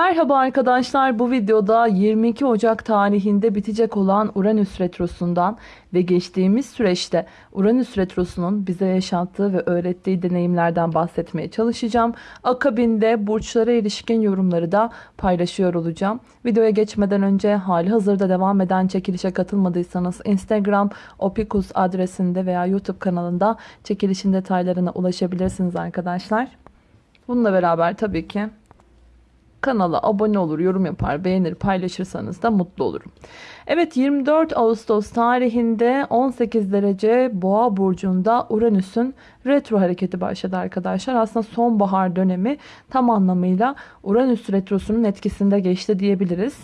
Merhaba arkadaşlar bu videoda 22 Ocak tarihinde bitecek olan Uranüs Retrosu'ndan ve geçtiğimiz süreçte Uranüs Retrosu'nun bize yaşattığı ve öğrettiği deneyimlerden bahsetmeye çalışacağım. Akabinde burçlara ilişkin yorumları da paylaşıyor olacağım. Videoya geçmeden önce hali hazırda devam eden çekilişe katılmadıysanız Instagram opikus adresinde veya YouTube kanalında çekilişin detaylarına ulaşabilirsiniz arkadaşlar. Bununla beraber tabii ki kanala abone olur, yorum yapar, beğenir, paylaşırsanız da mutlu olurum. Evet 24 Ağustos tarihinde 18 derece Boğa burcunda Uranüs'ün retro hareketi başladı arkadaşlar. Aslında sonbahar dönemi tam anlamıyla Uranüs retrosunun etkisinde geçti diyebiliriz.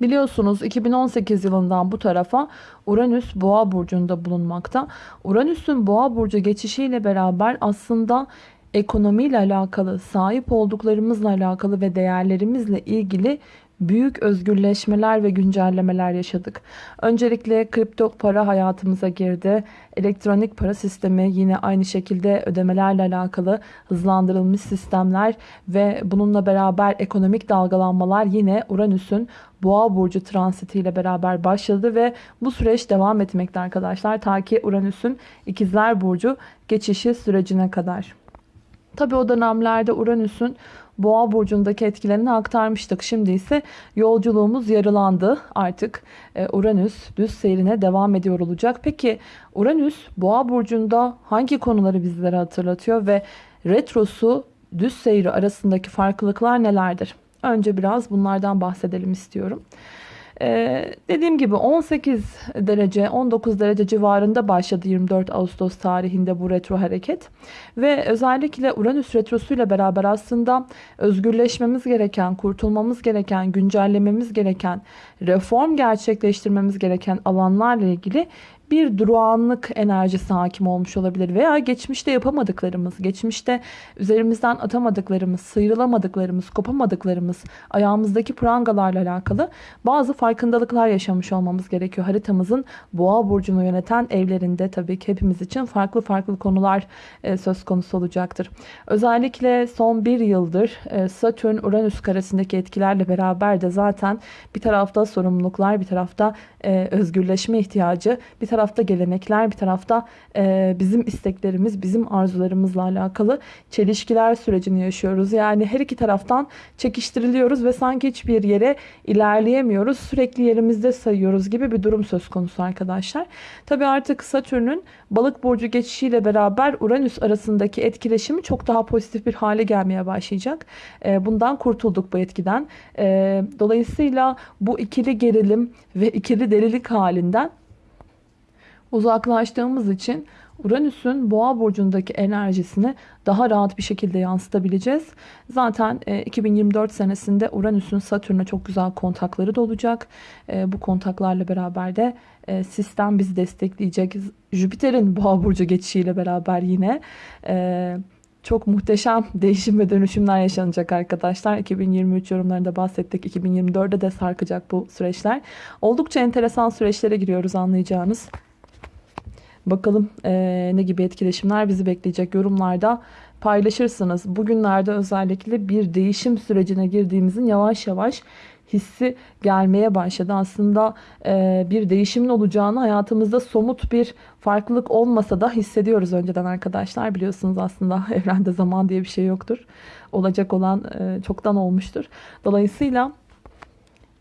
Biliyorsunuz 2018 yılından bu tarafa Uranüs Boğa burcunda bulunmakta. Uranüs'ün Boğa burcu geçişiyle beraber aslında ekonomiyle alakalı, sahip olduklarımızla alakalı ve değerlerimizle ilgili büyük özgürleşmeler ve güncellemeler yaşadık. Öncelikle kripto para hayatımıza girdi. Elektronik para sistemi yine aynı şekilde ödemelerle alakalı hızlandırılmış sistemler ve bununla beraber ekonomik dalgalanmalar yine Uranüs'ün Boğa burcu transitiyle beraber başladı ve bu süreç devam etmekte arkadaşlar ta ki Uranüs'ün İkizler burcu geçişi sürecine kadar. Tabi o dönemlerde Uranüs'ün Boğa burcundaki etkilerini aktarmıştık. Şimdi ise yolculuğumuz yarılandı. Artık e, Uranüs düz seyrine devam ediyor olacak. Peki Uranüs Boğa burcunda hangi konuları bizlere hatırlatıyor ve retrosu düz seyri arasındaki farklılıklar nelerdir? Önce biraz bunlardan bahsedelim istiyorum. Ee, dediğim gibi 18 derece 19 derece civarında başladı 24 Ağustos tarihinde bu retro hareket. Ve özellikle Uranüs retrosuyla beraber aslında özgürleşmemiz gereken, kurtulmamız gereken, güncellememiz gereken, reform gerçekleştirmemiz gereken alanlarla ilgili bir durağanlık enerjisi hakim olmuş olabilir. Veya geçmişte yapamadıklarımız, geçmişte üzerimizden atamadıklarımız, sıyrılamadıklarımız, kopamadıklarımız, ayağımızdaki prangalarla alakalı bazı farkındalıklar yaşamış olmamız gerekiyor. Haritamızın boğa burcunu yöneten evlerinde tabii ki hepimiz için farklı farklı konular e, söz konusu olacaktır. Özellikle son bir yıldır e, Satürn-Uranüs karesindeki etkilerle beraber de zaten bir tarafta sorumluluklar, bir tarafta e, özgürleşme ihtiyacı, bir tarafta tarafta gelenekler, bir tarafta e, bizim isteklerimiz, bizim arzularımızla alakalı çelişkiler sürecini yaşıyoruz. Yani her iki taraftan çekiştiriliyoruz ve sanki hiçbir yere ilerleyemiyoruz. Sürekli yerimizde sayıyoruz gibi bir durum söz konusu arkadaşlar. Tabi artık Satürn'ün balık burcu geçişiyle beraber Uranüs arasındaki etkileşimi çok daha pozitif bir hale gelmeye başlayacak. E, bundan kurtulduk bu etkiden. E, dolayısıyla bu ikili gerilim ve ikili delilik halinden uzaklaştığımız için Uranüs'ün boğa burcundaki enerjisini daha rahat bir şekilde yansıtabileceğiz. Zaten 2024 e, senesinde Uranüs'ün Satürn'e çok güzel kontakları da olacak. E, bu kontaklarla beraber de e, sistem bizi destekleyecek. Jüpiter'in boğa burcu geçişiyle beraber yine çok muhteşem değişim ve dönüşümler yaşanacak arkadaşlar. 2023 yorumlarında bahsettik. 2024'de de sarkacak bu süreçler. Oldukça enteresan süreçlere giriyoruz anlayacağınız. Bakalım e, ne gibi etkileşimler bizi bekleyecek yorumlarda paylaşırsınız. Bugünlerde özellikle bir değişim sürecine girdiğimizin yavaş yavaş hissi gelmeye başladı. Aslında e, bir değişimin olacağını hayatımızda somut bir farklılık olmasa da hissediyoruz önceden arkadaşlar. Biliyorsunuz aslında evrende zaman diye bir şey yoktur. Olacak olan e, çoktan olmuştur. Dolayısıyla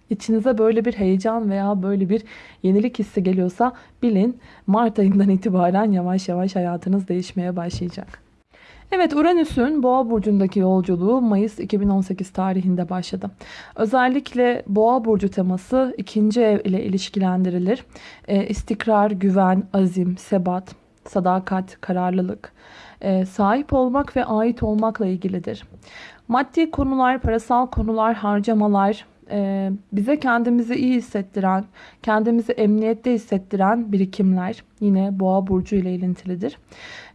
içinize böyle bir heyecan veya böyle bir yenilik hissi geliyorsa bilin Mart ayından itibaren yavaş yavaş hayatınız değişmeye başlayacak. Evet Uranüs'ün Boğa burcundaki yolculuğu Mayıs 2018 tarihinde başladı. Özellikle Boğa burcu teması ikinci ev ile ilişkilendirilir. E, istikrar, güven, azim, sebat, sadakat, kararlılık, e, sahip olmak ve ait olmakla ilgilidir. Maddi konular, parasal konular, harcamalar, e, bize kendimizi iyi hissettiren, kendimizi emniyette hissettiren birikimler, yine Boğa burcu ile ilintilidir.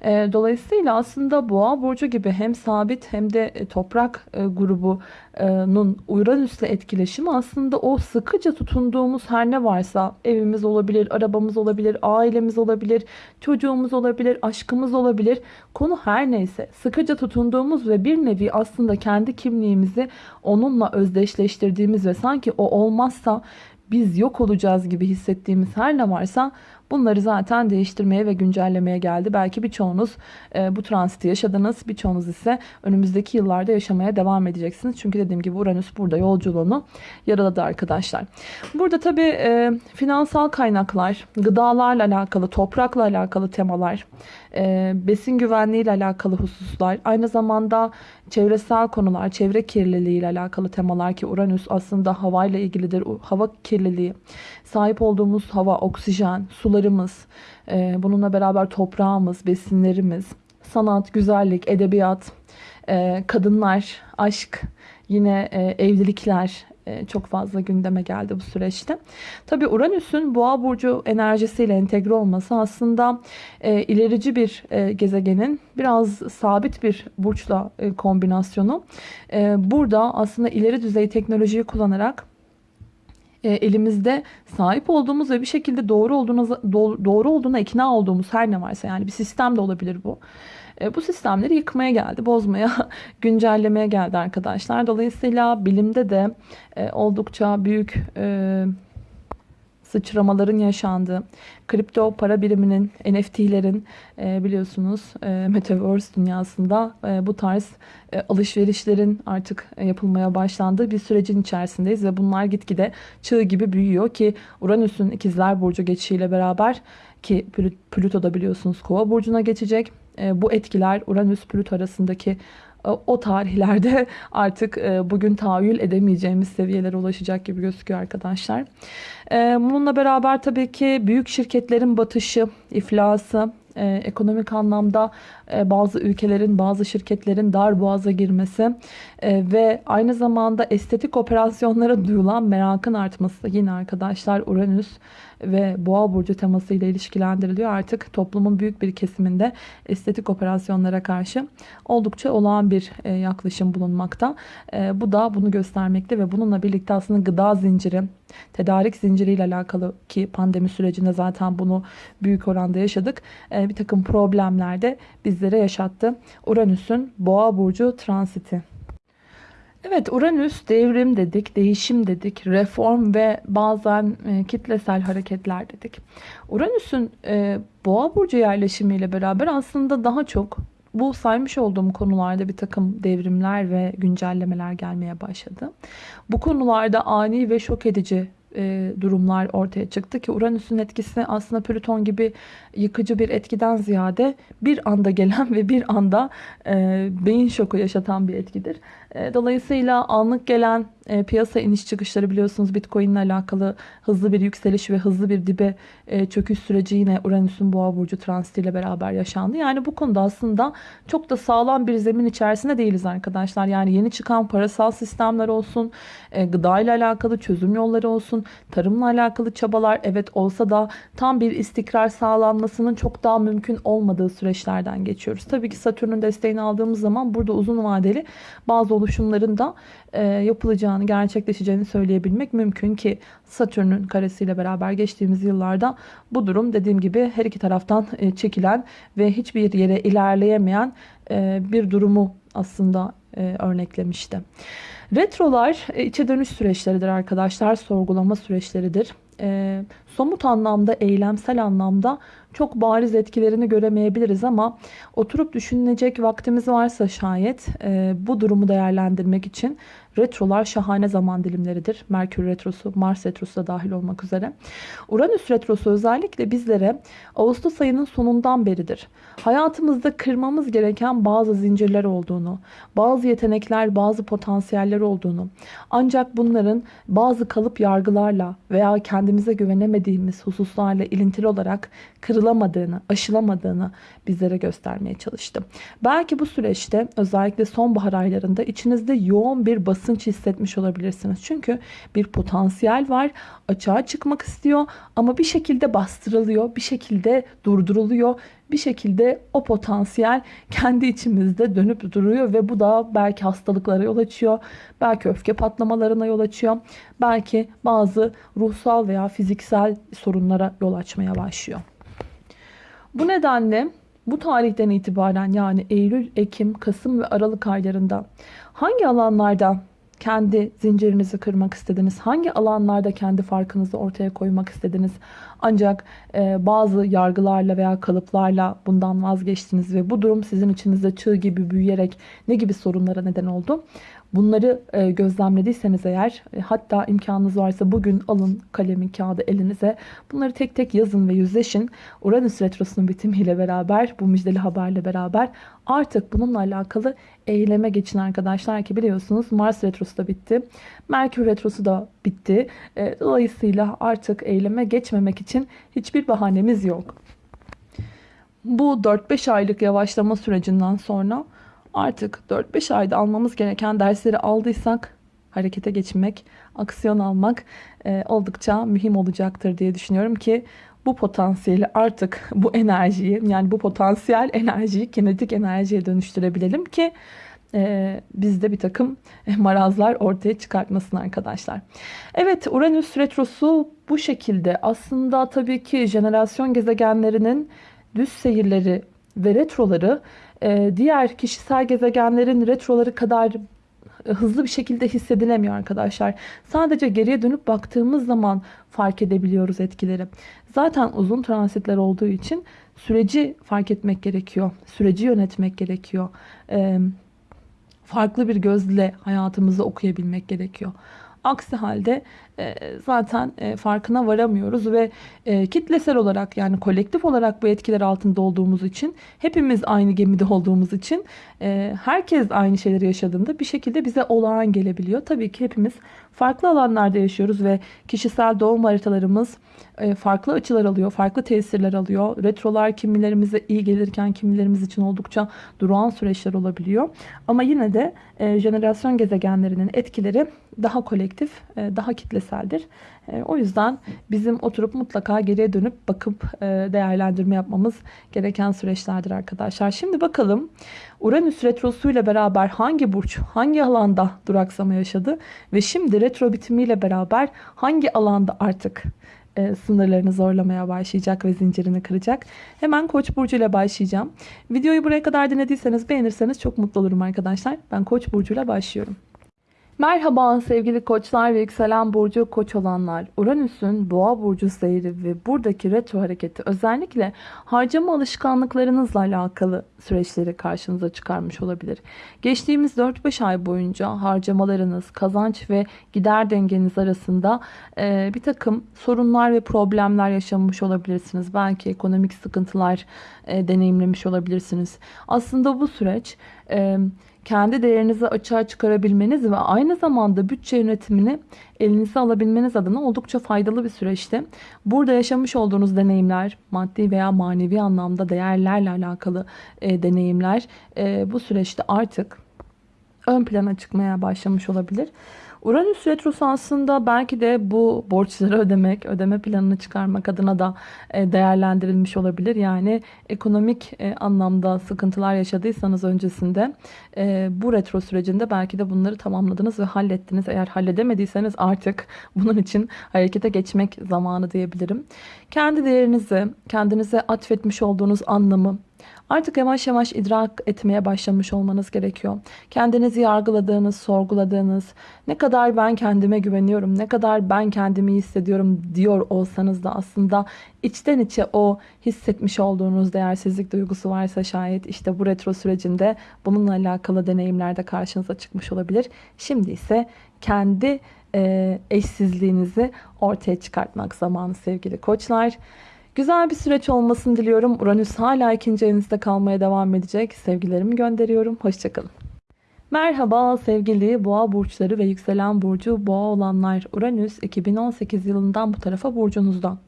E, dolayısıyla aslında Boğa burcu gibi hem sabit hem de e, toprak e, grubunun Uranüs'le etkileşimi aslında o sıkıca tutunduğumuz her ne varsa evimiz olabilir, arabamız olabilir, ailemiz olabilir, çocuğumuz olabilir, aşkımız olabilir. Konu her neyse sıkıca tutunduğumuz ve bir nevi aslında kendi kimliğimizi onunla özdeşleştirdiğimiz ve sanki o olmazsa biz yok olacağız gibi hissettiğimiz her ne varsa bunları zaten değiştirmeye ve güncellemeye geldi. Belki birçoğunuz e, bu transiti yaşadınız. Birçoğunuz ise önümüzdeki yıllarda yaşamaya devam edeceksiniz. Çünkü dediğim gibi Uranüs burada yolculuğunu yaraladı arkadaşlar. Burada tabii e, finansal kaynaklar, gıdalarla alakalı, toprakla alakalı temalar, e, besin güvenliği ile alakalı hususlar, aynı zamanda çevresel konular, çevre kirliliği ile alakalı temalar ki Uranüs aslında havayla ilgilidir. Hava kirliliği, sahip olduğumuz hava, oksijen, sularımız, e, bununla beraber toprağımız, besinlerimiz, sanat, güzellik, edebiyat, e, kadınlar, aşk, yine e, evlilikler, çok fazla gündeme geldi bu süreçte. Tabi Uranüs'ün boğa burcu enerjisiyle entegre olması aslında e, ilerici bir e, gezegenin biraz sabit bir burçla e, kombinasyonu. E, burada aslında ileri düzey teknolojiyi kullanarak e, elimizde sahip olduğumuz ve bir şekilde doğru olduğuna doğru olduğuna ikna olduğumuz her ne varsa yani bir sistem de olabilir bu. E, bu sistemleri yıkmaya geldi, bozmaya, güncellemeye geldi arkadaşlar. Dolayısıyla bilimde de e, oldukça büyük sıçramaların yaşandığı, kripto para biriminin, NFT'lerin e, biliyorsunuz e, Metaverse dünyasında e, bu tarz e, alışverişlerin artık e, yapılmaya başlandığı bir sürecin içerisindeyiz ve bunlar gitgide çığ gibi büyüyor ki Uranüs'ün ikizler burcu geçişiyle beraber ki Plüto da biliyorsunuz kova burcuna geçecek. E, bu etkiler Uranüs-Plüto arasındaki e, o tarihlerde artık e, bugün tahayyül edemeyeceğimiz seviyelere ulaşacak gibi gözüküyor arkadaşlar. Bununla beraber tabii ki büyük şirketlerin batışı, iflası, ekonomik anlamda bazı ülkelerin, bazı şirketlerin dar boğaza girmesi ve aynı zamanda estetik operasyonlara duyulan merakın artması yine arkadaşlar Uranüs ve boğa burcu temasıyla ilişkilendiriliyor. Artık toplumun büyük bir kesiminde estetik operasyonlara karşı oldukça olağan bir e, yaklaşım bulunmakta. E, bu da bunu göstermekte ve bununla birlikte aslında gıda zinciri, tedarik zinciriyle alakalı ki pandemi sürecinde zaten bunu büyük oranda yaşadık. E, bir takım problemler de bizlere yaşattı. Uranüs'ün boğa burcu transiti. Evet Uranüs devrim dedik, değişim dedik, reform ve bazen e, kitlesel hareketler dedik. Uranüs'ün e, boğa burcu yerleşimiyle beraber aslında daha çok bu saymış olduğum konularda bir takım devrimler ve güncellemeler gelmeye başladı. Bu konularda ani ve şok edici e, durumlar ortaya çıktı ki Uranüs'ün etkisi aslında Plüton gibi yıkıcı bir etkiden ziyade bir anda gelen ve bir anda e, beyin şoku yaşatan bir etkidir. E, dolayısıyla anlık gelen e, piyasa iniş çıkışları biliyorsunuz Bitcoin ile alakalı hızlı bir yükseliş ve hızlı bir dibe e, çöküş süreci yine Uranüs'ün boğa burcu transitiyle beraber yaşandı. Yani bu konuda aslında çok da sağlam bir zemin içerisinde değiliz arkadaşlar. Yani yeni çıkan parasal sistemler olsun, e, gıda ile alakalı çözüm yolları olsun, tarımla alakalı çabalar evet olsa da tam bir istikrar sağlanmasının çok daha mümkün olmadığı süreçlerden geçiyoruz. Tabii ki Satürn'ün desteğini aldığımız zaman burada uzun vadeli bazı oluşumların da e, yapılacağını, gerçekleşeceğini söyleyebilmek mümkün ki Satürn'ün karesiyle beraber geçtiğimiz yıllarda bu durum dediğim gibi her iki taraftan e, çekilen ve hiçbir yere ilerleyemeyen e, bir durumu aslında e, örneklemişti. Retrolar içe dönüş süreçleridir arkadaşlar, sorgulama süreçleridir. E, somut anlamda, eylemsel anlamda çok bariz etkilerini göremeyebiliriz ama oturup düşünecek vaktimiz varsa şayet e, bu durumu değerlendirmek için retrolar şahane zaman dilimleridir. Merkür retrosu, Mars retrosu da dahil olmak üzere. Uranüs retrosu özellikle bizlere Ağustos ayının sonundan beridir. Hayatımızda kırmamız gereken bazı zincirler olduğunu, bazı yetenekler, bazı potansiyeller olduğunu, ancak bunların bazı kalıp yargılarla veya kendimize güvenemediğimiz hususlarla ilintili olarak kırılamadığını, aşılamadığını bizlere göstermeye çalıştım. Belki bu süreçte özellikle sonbahar aylarında içinizde yoğun bir basın basınç hissetmiş olabilirsiniz. Çünkü bir potansiyel var. Açığa çıkmak istiyor ama bir şekilde bastırılıyor, bir şekilde durduruluyor. Bir şekilde o potansiyel kendi içimizde dönüp duruyor ve bu da belki hastalıklara yol açıyor. Belki öfke patlamalarına yol açıyor. Belki bazı ruhsal veya fiziksel sorunlara yol açmaya başlıyor. Bu nedenle bu tarihten itibaren yani Eylül, Ekim, Kasım ve Aralık aylarında hangi alanlarda kendi zincirinizi kırmak istediniz? Hangi alanlarda kendi farkınızı ortaya koymak istediniz? Ancak e, bazı yargılarla veya kalıplarla bundan vazgeçtiniz ve bu durum sizin içinizde çığ gibi büyüyerek ne gibi sorunlara neden oldu? Bunları e, gözlemlediyseniz eğer e, hatta imkanınız varsa bugün alın kalemi kağıdı elinize bunları tek tek yazın ve yüzleşin. Uranüs Retrosu'nun bitimiyle beraber bu müjdeli haberle beraber artık bununla alakalı eyleme geçin arkadaşlar ki biliyorsunuz Mars Retrosu da bitti. Merkür Retrosu da bitti. E, dolayısıyla artık eyleme geçmemek için hiçbir bahanemiz yok. Bu 4-5 aylık yavaşlama sürecinden sonra artık 4-5 ayda almamız gereken dersleri aldıysak harekete geçmek, aksiyon almak e, oldukça mühim olacaktır diye düşünüyorum ki bu potansiyeli artık bu enerjiyi yani bu potansiyel enerjiyi kinetik enerjiye dönüştürebilelim ki e, bizde bir takım marazlar ortaya çıkartmasın arkadaşlar. Evet Uranüs retrosu bu şekilde aslında tabii ki jenerasyon gezegenlerinin düz seyirleri ve retroları diğer kişisel gezegenlerin retroları kadar hızlı bir şekilde hissedilemiyor arkadaşlar. Sadece geriye dönüp baktığımız zaman fark edebiliyoruz etkileri. Zaten uzun transitler olduğu için süreci fark etmek gerekiyor. Süreci yönetmek gerekiyor. Ee, farklı bir gözle hayatımızı okuyabilmek gerekiyor. Aksi halde e, zaten e, farkına varamıyoruz ve e, kitlesel olarak yani kolektif olarak bu etkiler altında olduğumuz için hepimiz aynı gemide olduğumuz için herkes aynı şeyleri yaşadığında bir şekilde bize olağan gelebiliyor. Tabii ki hepimiz farklı alanlarda yaşıyoruz ve kişisel doğum haritalarımız farklı açılar alıyor, farklı tesirler alıyor. Retrolar kimilerimize iyi gelirken kimilerimiz için oldukça durağan süreçler olabiliyor. Ama yine de jenerasyon gezegenlerinin etkileri daha kolektif, daha kitleseldir. O yüzden bizim oturup mutlaka geriye dönüp bakıp değerlendirme yapmamız gereken süreçlerdir arkadaşlar. Şimdi bakalım Uranüs retrosu ile beraber hangi burç, hangi alanda duraksama yaşadı ve şimdi retro bitimiyle beraber hangi alanda artık e, sınırlarını zorlamaya başlayacak ve zincirini kıracak. Hemen Koç burcu ile başlayacağım. Videoyu buraya kadar dinlediyseniz beğenirseniz çok mutlu olurum arkadaşlar. Ben Koç burcu ile başlıyorum. Merhaba sevgili koçlar ve yükselen burcu koç olanlar. Uranüs'ün boğa burcu seyri ve buradaki retro hareketi özellikle harcama alışkanlıklarınızla alakalı süreçleri karşınıza çıkarmış olabilir. Geçtiğimiz 4-5 ay boyunca harcamalarınız, kazanç ve gider dengeniz arasında e, bir takım sorunlar ve problemler yaşamış olabilirsiniz. Belki ekonomik sıkıntılar e, deneyimlemiş olabilirsiniz. Aslında bu süreç... E, kendi değerinizi açığa çıkarabilmeniz ve aynı zamanda bütçe yönetimini elinize alabilmeniz adına oldukça faydalı bir süreçti. Burada yaşamış olduğunuz deneyimler, maddi veya manevi anlamda değerlerle alakalı e, deneyimler e, bu süreçte artık ön plana çıkmaya başlamış olabilir. Uranüs retrosu aslında belki de bu borçları ödemek, ödeme planını çıkarmak adına da e, değerlendirilmiş olabilir. Yani ekonomik e, anlamda sıkıntılar yaşadıysanız öncesinde e, bu retro sürecinde belki de bunları tamamladınız ve hallettiniz. Eğer halledemediyseniz artık bunun için harekete geçmek zamanı diyebilirim. Kendi değerinizi, kendinize atfetmiş olduğunuz anlamı, Artık yavaş yavaş idrak etmeye başlamış olmanız gerekiyor. Kendinizi yargıladığınız, sorguladığınız, ne kadar ben kendime güveniyorum, ne kadar ben kendimi hissediyorum diyor olsanız da aslında içten içe o hissetmiş olduğunuz değersizlik duygusu varsa şayet işte bu retro sürecinde bununla alakalı deneyimlerde karşınıza çıkmış olabilir. Şimdi ise kendi e, eşsizliğinizi ortaya çıkartmak zamanı sevgili koçlar. Güzel bir süreç olmasını diliyorum. Uranüs hala ikinci evinizde kalmaya devam edecek. Sevgilerimi gönderiyorum. Hoşçakalın. Merhaba sevgili boğa burçları ve yükselen burcu boğa olanlar. Uranüs 2018 yılından bu tarafa burcunuzda.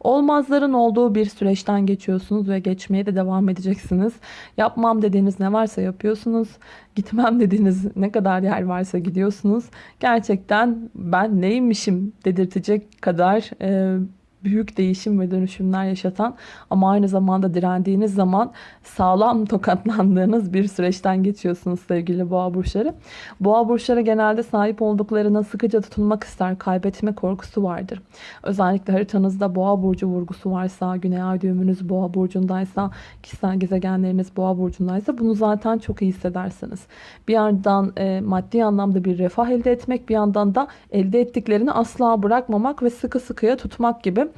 Olmazların olduğu bir süreçten geçiyorsunuz ve geçmeye de devam edeceksiniz. Yapmam dediğiniz ne varsa yapıyorsunuz. Gitmem dediğiniz ne kadar yer varsa gidiyorsunuz. Gerçekten ben neymişim dedirtecek kadar e, büyük değişim ve dönüşümler yaşatan ama aynı zamanda direndiğiniz zaman sağlam tokatlandığınız bir süreçten geçiyorsunuz sevgili boğa burçları. Boğa burçları genelde sahip olduklarına sıkıca tutunmak ister. Kaybetme korkusu vardır. Özellikle haritanızda boğa burcu vurgusu varsa, güney ay düğümünüz boğa burcundaysa, kişisel gezegenleriniz boğa burcundaysa bunu zaten çok iyi hissedersiniz. Bir yandan e, maddi anlamda bir refah elde etmek, bir yandan da elde ettiklerini asla bırakmamak ve sıkı sıkıya tutmak gibi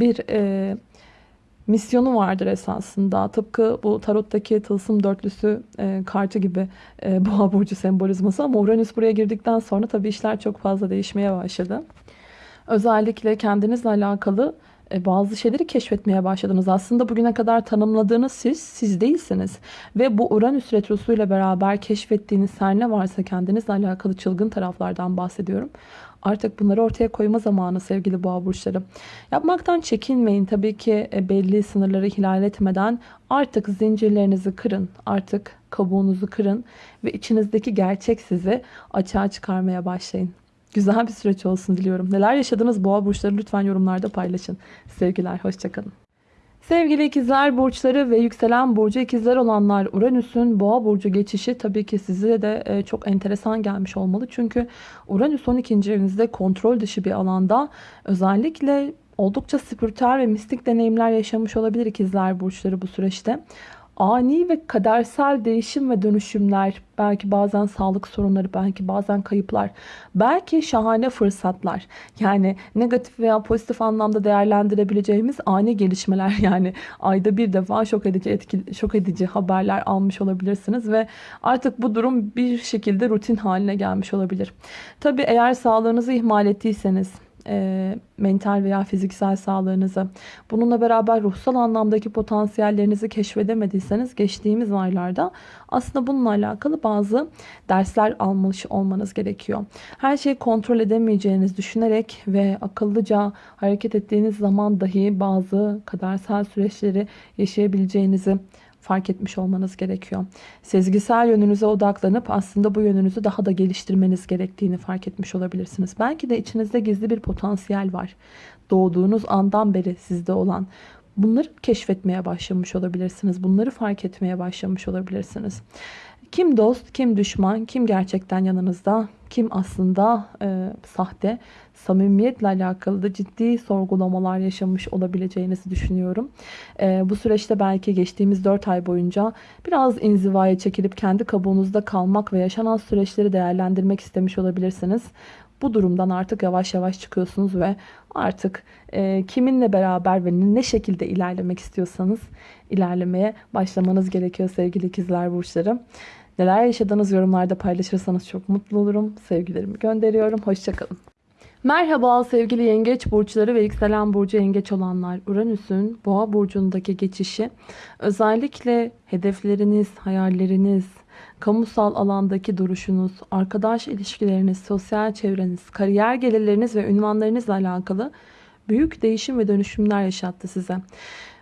bir e, misyonu vardır esasında. Tıpkı bu tarottaki tılsım dörtlüsü e, kartı gibi e, boğa burcu sembolizması ama Uranüs buraya girdikten sonra tabii işler çok fazla değişmeye başladı. Özellikle kendinizle alakalı e, bazı şeyleri keşfetmeye başladınız. Aslında bugüne kadar tanımladığınız siz, siz değilsiniz. Ve bu Uranüs Retrosu ile beraber keşfettiğiniz her ne varsa kendinizle alakalı çılgın taraflardan bahsediyorum. Artık bunları ortaya koyma zamanı sevgili boğa burçları. Yapmaktan çekinmeyin. Tabii ki e, belli sınırları ihlal etmeden artık zincirlerinizi kırın. Artık kabuğunuzu kırın ve içinizdeki gerçek sizi açığa çıkarmaya başlayın. Güzel bir süreç olsun diliyorum. Neler yaşadınız boğa burçları lütfen yorumlarda paylaşın. Sevgiler, hoşçakalın. Sevgili ikizler burçları ve yükselen burcu ikizler olanlar Uranüs'ün boğa burcu geçişi tabii ki size de e, çok enteresan gelmiş olmalı. Çünkü Uranüs 12. evinizde kontrol dışı bir alanda özellikle oldukça spiritüel ve mistik deneyimler yaşamış olabilir ikizler burçları bu süreçte ani ve kadersel değişim ve dönüşümler, belki bazen sağlık sorunları, belki bazen kayıplar, belki şahane fırsatlar. Yani negatif veya pozitif anlamda değerlendirebileceğimiz ani gelişmeler yani ayda bir defa şok edici etki, şok edici haberler almış olabilirsiniz ve artık bu durum bir şekilde rutin haline gelmiş olabilir. Tabii eğer sağlığınızı ihmal ettiyseniz e, mental veya fiziksel sağlığınızı, bununla beraber ruhsal anlamdaki potansiyellerinizi keşfedemediyseniz geçtiğimiz aylarda aslında bununla alakalı bazı dersler almış olmanız gerekiyor. Her şeyi kontrol edemeyeceğiniz düşünerek ve akıllıca hareket ettiğiniz zaman dahi bazı kadersel süreçleri yaşayabileceğinizi fark etmiş olmanız gerekiyor. Sezgisel yönünüze odaklanıp aslında bu yönünüzü daha da geliştirmeniz gerektiğini fark etmiş olabilirsiniz. Belki de içinizde gizli bir potansiyel var. Doğduğunuz andan beri sizde olan. Bunları keşfetmeye başlamış olabilirsiniz. Bunları fark etmeye başlamış olabilirsiniz. Kim dost, kim düşman, kim gerçekten yanınızda, kim aslında e, sahte, samimiyetle alakalı da ciddi sorgulamalar yaşamış olabileceğinizi düşünüyorum. E, bu süreçte belki geçtiğimiz 4 ay boyunca biraz inzivaya çekilip kendi kabuğunuzda kalmak ve yaşanan süreçleri değerlendirmek istemiş olabilirsiniz. Bu durumdan artık yavaş yavaş çıkıyorsunuz ve artık e, kiminle beraber ve ne şekilde ilerlemek istiyorsanız ilerlemeye başlamanız gerekiyor sevgili ikizler burçları. Neler yaşadığınız yorumlarda paylaşırsanız çok mutlu olurum. Sevgilerimi gönderiyorum. Hoşçakalın. Merhaba sevgili yengeç burçları ve yükselen burcu yengeç olanlar. Uranüs'ün boğa burcundaki geçişi özellikle hedefleriniz, hayalleriniz, kamusal alandaki duruşunuz, arkadaş ilişkileriniz, sosyal çevreniz, kariyer gelirleriniz ve ünvanlarınızla alakalı büyük değişim ve dönüşümler yaşattı size.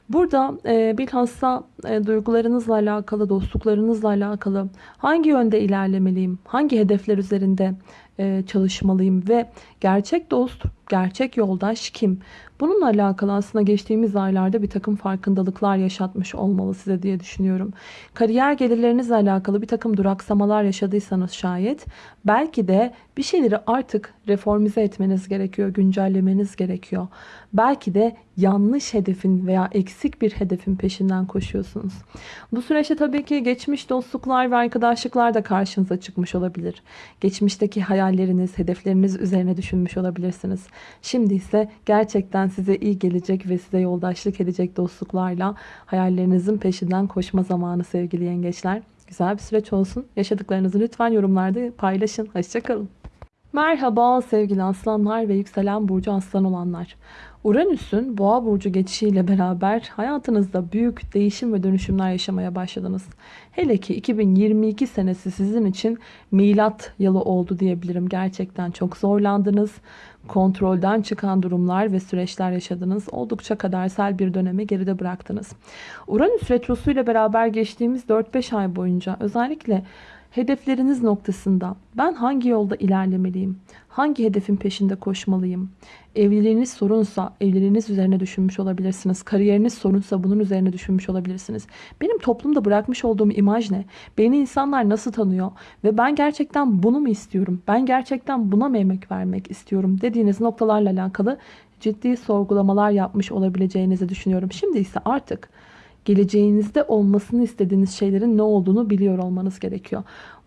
Burada e, bilhassa e, duygularınızla alakalı, dostluklarınızla alakalı hangi yönde ilerlemeliyim, hangi hedefler üzerinde e, çalışmalıyım ve gerçek dost, gerçek yoldaş kim? Bununla alakalı aslında geçtiğimiz aylarda bir takım farkındalıklar yaşatmış olmalı size diye düşünüyorum. Kariyer gelirlerinizle alakalı bir takım duraksamalar yaşadıysanız şayet belki de bir şeyleri artık reformize etmeniz gerekiyor, güncellemeniz gerekiyor. Belki de yanlış hedefin veya eksik bir hedefin peşinden koşuyorsunuz. Bu süreçte tabii ki geçmiş dostluklar ve arkadaşlıklar da karşınıza çıkmış olabilir. Geçmişteki hayalleriniz, hedefleriniz üzerine düşünmüş olabilirsiniz. Şimdi ise gerçekten size iyi gelecek ve size yoldaşlık edecek dostluklarla hayallerinizin peşinden koşma zamanı sevgili yengeçler. Güzel bir süreç olsun. Yaşadıklarınızı lütfen yorumlarda paylaşın. Hoşçakalın. Merhaba sevgili aslanlar ve yükselen burcu aslan olanlar. Uranüs'ün boğa burcu geçişiyle beraber hayatınızda büyük değişim ve dönüşümler yaşamaya başladınız. Hele ki 2022 senesi sizin için milat yılı oldu diyebilirim. Gerçekten çok zorlandınız. Kontrolden çıkan durumlar ve süreçler yaşadınız. Oldukça kadersel bir dönemi geride bıraktınız. Uranüs retrosu ile beraber geçtiğimiz 4-5 ay boyunca özellikle Hedefleriniz noktasında ben hangi yolda ilerlemeliyim? Hangi hedefin peşinde koşmalıyım? Evliliğiniz sorunsa evliliğiniz üzerine düşünmüş olabilirsiniz. Kariyeriniz sorunsa bunun üzerine düşünmüş olabilirsiniz. Benim toplumda bırakmış olduğum imaj ne? Beni insanlar nasıl tanıyor? Ve ben gerçekten bunu mu istiyorum? Ben gerçekten buna mı emek vermek istiyorum? Dediğiniz noktalarla alakalı ciddi sorgulamalar yapmış olabileceğinizi düşünüyorum. Şimdi ise artık geleceğinizde olmasını istediğiniz şeylerin ne olduğunu biliyor olmanız gerekiyor.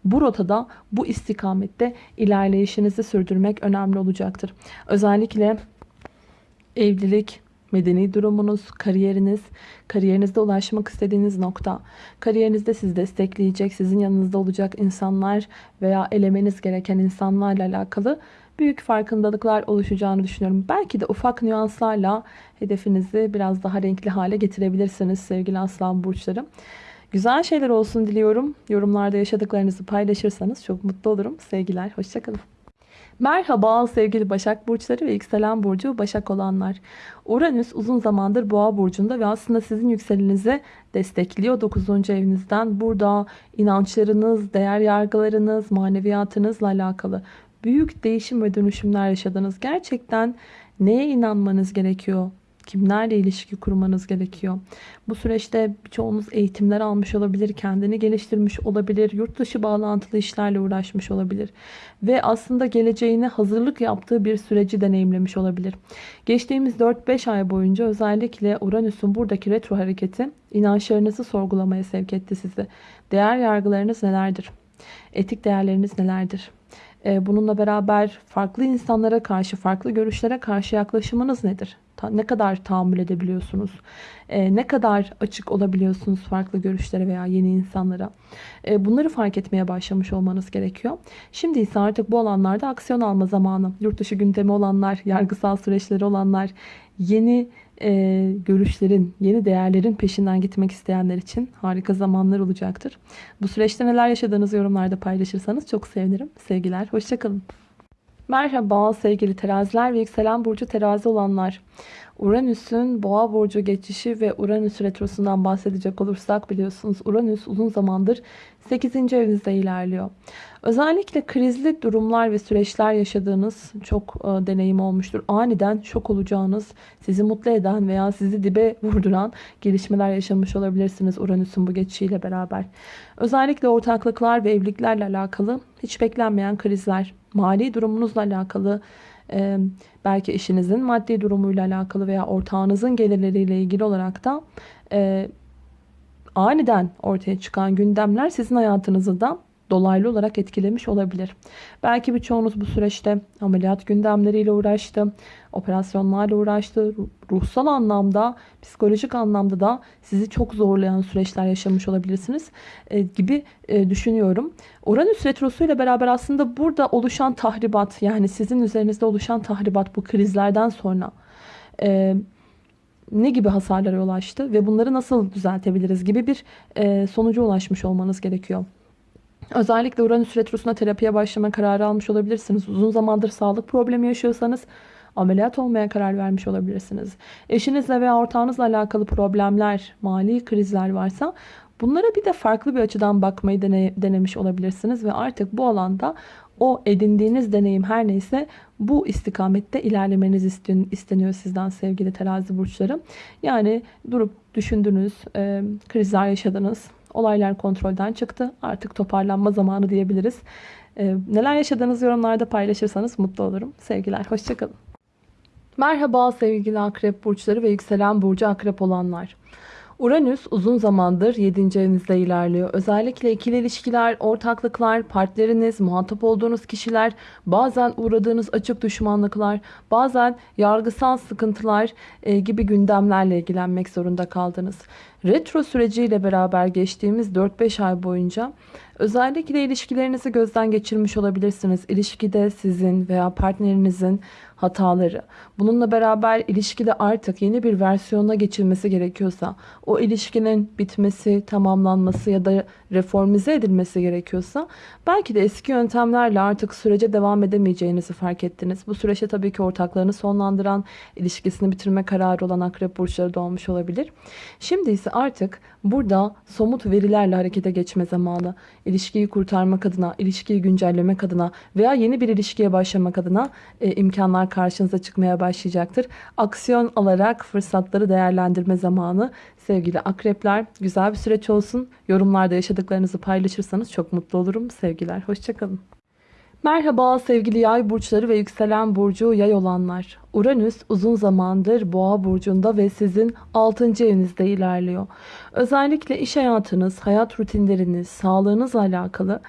Bu rotada, bu istikamette ilerleyişinizi sürdürmek önemli olacaktır. Özellikle evlilik, medeni durumunuz, kariyeriniz, kariyerinizde ulaşmak istediğiniz nokta, kariyerinizde sizi destekleyecek, sizin yanınızda olacak insanlar veya elemeniz gereken insanlarla alakalı büyük farkındalıklar oluşacağını düşünüyorum. Belki de ufak nüanslarla hedefinizi biraz daha renkli hale getirebilirsiniz sevgili aslan burçları. Güzel şeyler olsun diliyorum. Yorumlarda yaşadıklarınızı paylaşırsanız çok mutlu olurum. Sevgiler, hoşçakalın. Merhaba sevgili Başak Burçları ve yükselen burcu Başak olanlar. Uranüs uzun zamandır Boğa Burcu'nda ve aslında sizin yükselenizi destekliyor 9. evinizden. Burada inançlarınız, değer yargılarınız, maneviyatınızla alakalı büyük değişim ve dönüşümler yaşadınız. Gerçekten neye inanmanız gerekiyor? Kimlerle ilişki kurmanız gerekiyor? Bu süreçte birçoğunuz eğitimler almış olabilir, kendini geliştirmiş olabilir, yurt dışı bağlantılı işlerle uğraşmış olabilir. Ve aslında geleceğine hazırlık yaptığı bir süreci deneyimlemiş olabilir. Geçtiğimiz 4-5 ay boyunca özellikle Uranüs'ün buradaki retro hareketi inançlarınızı sorgulamaya sevk etti sizi. Değer yargılarınız nelerdir? Etik değerleriniz nelerdir? Ee, bununla beraber farklı insanlara karşı, farklı görüşlere karşı yaklaşımınız nedir? Ne kadar tahammül edebiliyorsunuz? Ee, ne kadar açık olabiliyorsunuz farklı görüşlere veya yeni insanlara? Ee, bunları fark etmeye başlamış olmanız gerekiyor. Şimdi ise artık bu alanlarda aksiyon alma zamanı. Yurt dışı gündemi olanlar, yargısal süreçleri olanlar, yeni e, görüşlerin, yeni değerlerin peşinden gitmek isteyenler için harika zamanlar olacaktır. Bu süreçte neler yaşadığınızı yorumlarda paylaşırsanız çok sevinirim. Sevgiler, hoşçakalın. Merhaba sevgili teraziler ve yükselen burcu terazi olanlar. Uranüs'ün boğa burcu geçişi ve Uranüs retrosundan bahsedecek olursak biliyorsunuz Uranüs uzun zamandır 8. evinizde ilerliyor. Özellikle krizli durumlar ve süreçler yaşadığınız çok e, deneyim olmuştur. Aniden şok olacağınız, sizi mutlu eden veya sizi dibe vurduran gelişmeler yaşamış olabilirsiniz Uranüs'ün bu geçişiyle beraber. Özellikle ortaklıklar ve evliliklerle alakalı hiç beklenmeyen krizler, mali durumunuzla alakalı belki eşinizin maddi durumuyla alakalı veya ortağınızın gelirleriyle ilgili olarak da aniden ortaya çıkan gündemler sizin hayatınızı da dolaylı olarak etkilemiş olabilir. Belki birçoğunuz bu süreçte ameliyat gündemleriyle uğraştı, operasyonlarla uğraştı, ruhsal anlamda, psikolojik anlamda da sizi çok zorlayan süreçler yaşamış olabilirsiniz e, gibi e, düşünüyorum. Uranüs retrosu ile beraber aslında burada oluşan tahribat yani sizin üzerinizde oluşan tahribat bu krizlerden sonra e, ne gibi hasarlara yol açtı ve bunları nasıl düzeltebiliriz gibi bir e, sonuca ulaşmış olmanız gerekiyor. Özellikle Uranüs Retrosu'na terapiye başlama kararı almış olabilirsiniz. Uzun zamandır sağlık problemi yaşıyorsanız ameliyat olmaya karar vermiş olabilirsiniz. Eşinizle veya ortağınızla alakalı problemler, mali krizler varsa bunlara bir de farklı bir açıdan bakmayı dene, denemiş olabilirsiniz. Ve artık bu alanda o edindiğiniz deneyim her neyse bu istikamette ilerlemeniz isteniyor sizden sevgili terazi burçları. Yani durup düşündünüz, e, krizler yaşadınız, Olaylar kontrolden çıktı. Artık toparlanma zamanı diyebiliriz. Ee, neler yaşadığınız yorumlarda paylaşırsanız mutlu olurum. Sevgiler, hoşçakalın. Merhaba sevgili akrep burçları ve yükselen burcu akrep olanlar. Uranüs uzun zamandır 7. evinizde ilerliyor. Özellikle ikili ilişkiler, ortaklıklar, partneriniz, muhatap olduğunuz kişiler, bazen uğradığınız açık düşmanlıklar, bazen yargısal sıkıntılar e, gibi gündemlerle ilgilenmek zorunda kaldınız. Retro süreciyle beraber geçtiğimiz 4-5 ay boyunca özellikle ilişkilerinizi gözden geçirmiş olabilirsiniz. İlişkide sizin veya partnerinizin hataları. Bununla beraber ilişkide artık yeni bir versiyona geçilmesi gerekiyorsa, o ilişkinin bitmesi, tamamlanması ya da reformize edilmesi gerekiyorsa belki de eski yöntemlerle artık sürece devam edemeyeceğinizi fark ettiniz. Bu süreçte tabii ki ortaklarını sonlandıran, ilişkisini bitirme kararı olan akrep burçları da olmuş olabilir. Şimdi ise artık burada somut verilerle harekete geçme zamanı. İlişkiyi kurtarmak adına, ilişkiyi güncellemek adına veya yeni bir ilişkiye başlamak adına e, imkanlar karşınıza çıkmaya başlayacaktır. Aksiyon alarak fırsatları değerlendirme zamanı. Sevgili akrepler güzel bir süreç olsun. Yorumlarda yaşadıklarınızı paylaşırsanız çok mutlu olurum. Sevgiler, hoşçakalın. Merhaba sevgili yay burçları ve yükselen burcu yay olanlar. Uranüs uzun zamandır boğa burcunda ve sizin 6. evinizde ilerliyor. Özellikle iş hayatınız, hayat rutinleriniz, sağlığınızla alakalı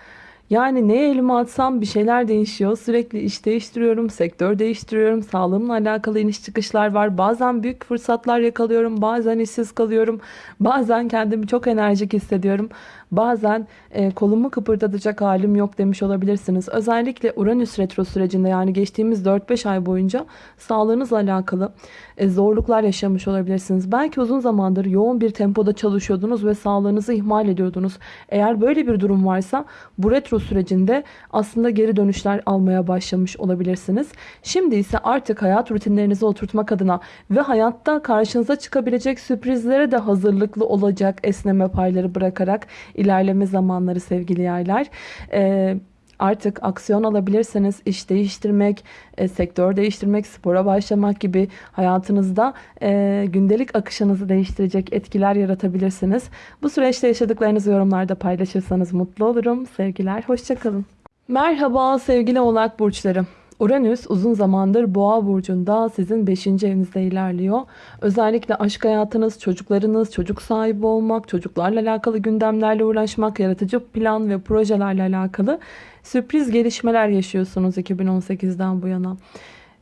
yani neye elime atsam bir şeyler değişiyor. Sürekli iş değiştiriyorum, sektör değiştiriyorum. Sağlığımla alakalı iniş çıkışlar var. Bazen büyük fırsatlar yakalıyorum. Bazen işsiz kalıyorum. Bazen kendimi çok enerjik hissediyorum. Bazen e, kolumu kıpırdatacak halim yok demiş olabilirsiniz. Özellikle Uranüs retro sürecinde yani geçtiğimiz 4-5 ay boyunca sağlığınızla alakalı e, zorluklar yaşamış olabilirsiniz. Belki uzun zamandır yoğun bir tempoda çalışıyordunuz ve sağlığınızı ihmal ediyordunuz. Eğer böyle bir durum varsa bu retro sürecinde aslında geri dönüşler almaya başlamış olabilirsiniz. Şimdi ise artık hayat rutinlerinizi oturtmak adına ve hayatta karşınıza çıkabilecek sürprizlere de hazırlıklı olacak esneme payları bırakarak ilerleme zamanları sevgili yaylar. Ee, artık aksiyon alabilirsiniz. İş değiştirmek, e, sektör değiştirmek, spora başlamak gibi hayatınızda e, gündelik akışınızı değiştirecek etkiler yaratabilirsiniz. Bu süreçte yaşadıklarınızı yorumlarda paylaşırsanız mutlu olurum. Sevgiler, hoşçakalın. Merhaba sevgili oğlak burçları. Uranüs uzun zamandır boğa burcunda sizin 5. evinizde ilerliyor. Özellikle aşk hayatınız, çocuklarınız, çocuk sahibi olmak, çocuklarla alakalı gündemlerle uğraşmak, yaratıcı plan ve projelerle alakalı sürpriz gelişmeler yaşıyorsunuz 2018'den bu yana.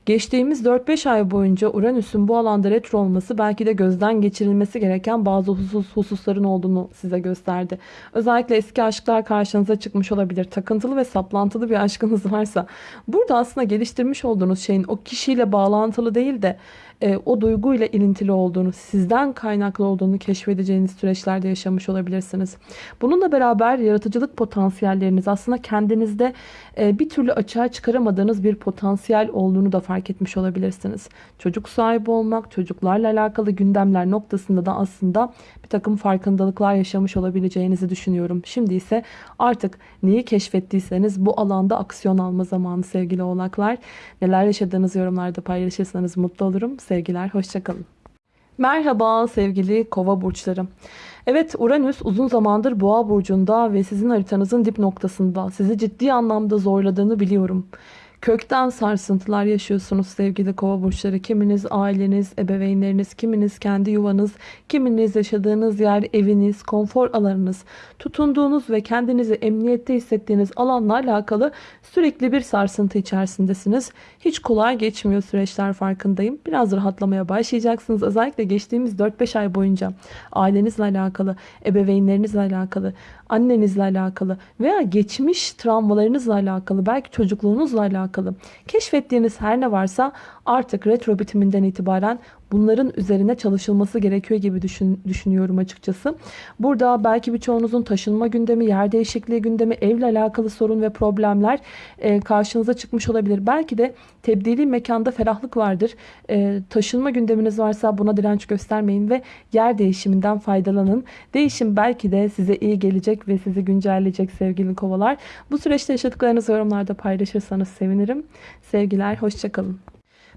Geçtiğimiz 4-5 ay boyunca Uranüs'ün bu alanda retro olması belki de gözden geçirilmesi gereken bazı husus, hususların olduğunu size gösterdi. Özellikle eski aşklar karşınıza çıkmış olabilir. Takıntılı ve saplantılı bir aşkınız varsa burada aslında geliştirmiş olduğunuz şeyin o kişiyle bağlantılı değil de e, o duyguyla ilintili olduğunu, sizden kaynaklı olduğunu keşfedeceğiniz süreçlerde yaşamış olabilirsiniz. Bununla beraber yaratıcılık potansiyelleriniz aslında kendinizde e, bir türlü açığa çıkaramadığınız bir potansiyel olduğunu da fark etmiş olabilirsiniz. Çocuk sahibi olmak, çocuklarla alakalı gündemler noktasında da aslında takım farkındalıklar yaşamış olabileceğinizi düşünüyorum. Şimdi ise artık neyi keşfettiyseniz bu alanda aksiyon alma zamanı sevgili oğlaklar. Neler yaşadığınız yorumlarda paylaşırsanız mutlu olurum. Sevgiler, hoşçakalın. Merhaba sevgili kova burçları. Evet Uranüs uzun zamandır boğa burcunda ve sizin haritanızın dip noktasında. Sizi ciddi anlamda zorladığını biliyorum. Kökten sarsıntılar yaşıyorsunuz sevgili kova burçları. Kiminiz aileniz, ebeveynleriniz, kiminiz kendi yuvanız, kiminiz yaşadığınız yer, eviniz, konfor alanınız, tutunduğunuz ve kendinizi emniyette hissettiğiniz alanla alakalı sürekli bir sarsıntı içerisindesiniz. Hiç kolay geçmiyor süreçler farkındayım. Biraz rahatlamaya başlayacaksınız. Özellikle geçtiğimiz 4-5 ay boyunca ailenizle alakalı, ebeveynlerinizle alakalı, annenizle alakalı veya geçmiş travmalarınızla alakalı, belki çocukluğunuzla alakalı keşfettiğiniz her ne varsa artık retro bitiminden itibaren bunların üzerine çalışılması gerekiyor gibi düşün, düşünüyorum açıkçası. Burada belki birçoğunuzun taşınma gündemi, yer değişikliği gündemi, evle alakalı sorun ve problemler e, karşınıza çıkmış olabilir. Belki de tebdili mekanda ferahlık vardır. E, taşınma gündeminiz varsa buna direnç göstermeyin ve yer değişiminden faydalanın. Değişim belki de size iyi gelecek ve sizi güncelleyecek sevgili kovalar. Bu süreçte yaşadıklarınızı yorumlarda paylaşırsanız sevinirim. Sevgiler, hoşçakalın.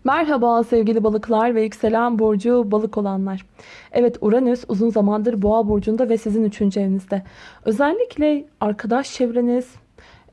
Merhaba sevgili balıklar ve yükselen burcu balık olanlar. Evet Uranüs uzun zamandır boğa burcunda ve sizin üçüncü evinizde. Özellikle arkadaş çevreniz,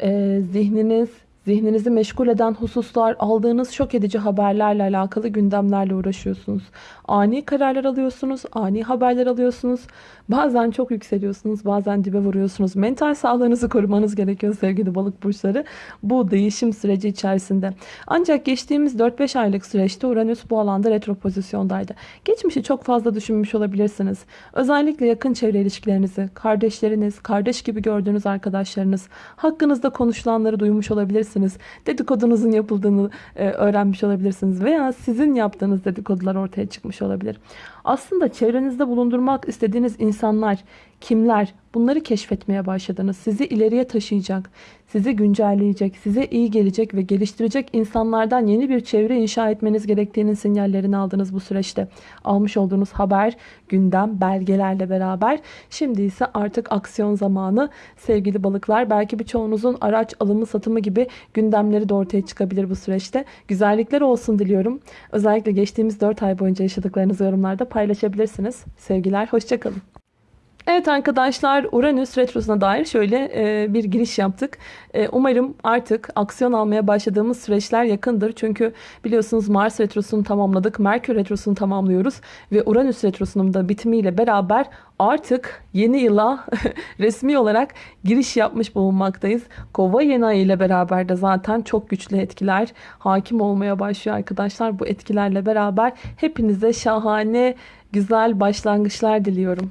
e, zihniniz, zihninizi meşgul eden hususlar, aldığınız şok edici haberlerle alakalı gündemlerle uğraşıyorsunuz. Ani kararlar alıyorsunuz, ani haberler alıyorsunuz. Bazen çok yükseliyorsunuz, bazen dibe vuruyorsunuz. Mental sağlığınızı korumanız gerekiyor sevgili balık burçları bu değişim süreci içerisinde. Ancak geçtiğimiz 4-5 aylık süreçte Uranüs bu alanda retro pozisyondaydı. Geçmişi çok fazla düşünmüş olabilirsiniz. Özellikle yakın çevre ilişkilerinizi, kardeşleriniz, kardeş gibi gördüğünüz arkadaşlarınız, hakkınızda konuşulanları duymuş olabilirsiniz. Dedikodunuzun yapıldığını e, öğrenmiş olabilirsiniz veya sizin yaptığınız dedikodular ortaya çıkmış olabilir. Aslında çevrenizde bulundurmak istediğiniz insanlar, kimler bunları keşfetmeye başladınız. Sizi ileriye taşıyacak, sizi güncelleyecek, size iyi gelecek ve geliştirecek insanlardan yeni bir çevre inşa etmeniz gerektiğinin sinyallerini aldınız bu süreçte. Almış olduğunuz haber, gündem, belgelerle beraber. Şimdi ise artık aksiyon zamanı sevgili balıklar. Belki birçoğunuzun araç alımı satımı gibi gündemleri de ortaya çıkabilir bu süreçte. Güzellikler olsun diliyorum. Özellikle geçtiğimiz 4 ay boyunca yaşadıklarınızı yorumlarda paylaşabilirsiniz. Sevgiler, hoşçakalın. Evet arkadaşlar Uranüs Retrosu'na dair şöyle e, bir giriş yaptık. E, umarım artık aksiyon almaya başladığımız süreçler yakındır. Çünkü biliyorsunuz Mars Retrosu'nu tamamladık. Merkür Retrosu'nu tamamlıyoruz. Ve Uranüs Retrosu'nun da bitimiyle beraber artık yeni yıla resmi olarak giriş yapmış bulunmaktayız. Kova yeni ayı ile beraber de zaten çok güçlü etkiler hakim olmaya başlıyor arkadaşlar. Bu etkilerle beraber hepinize şahane güzel başlangıçlar diliyorum.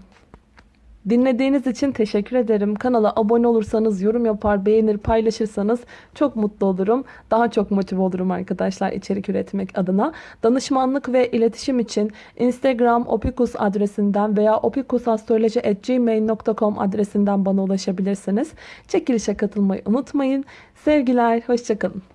Dinlediğiniz için teşekkür ederim. Kanala abone olursanız, yorum yapar, beğenir, paylaşırsanız çok mutlu olurum. Daha çok motive olurum arkadaşlar içerik üretmek adına. Danışmanlık ve iletişim için Instagram opikus adresinden veya opikusastroloji.gmail.com adresinden bana ulaşabilirsiniz. Çekilişe katılmayı unutmayın. Sevgiler, hoşçakalın.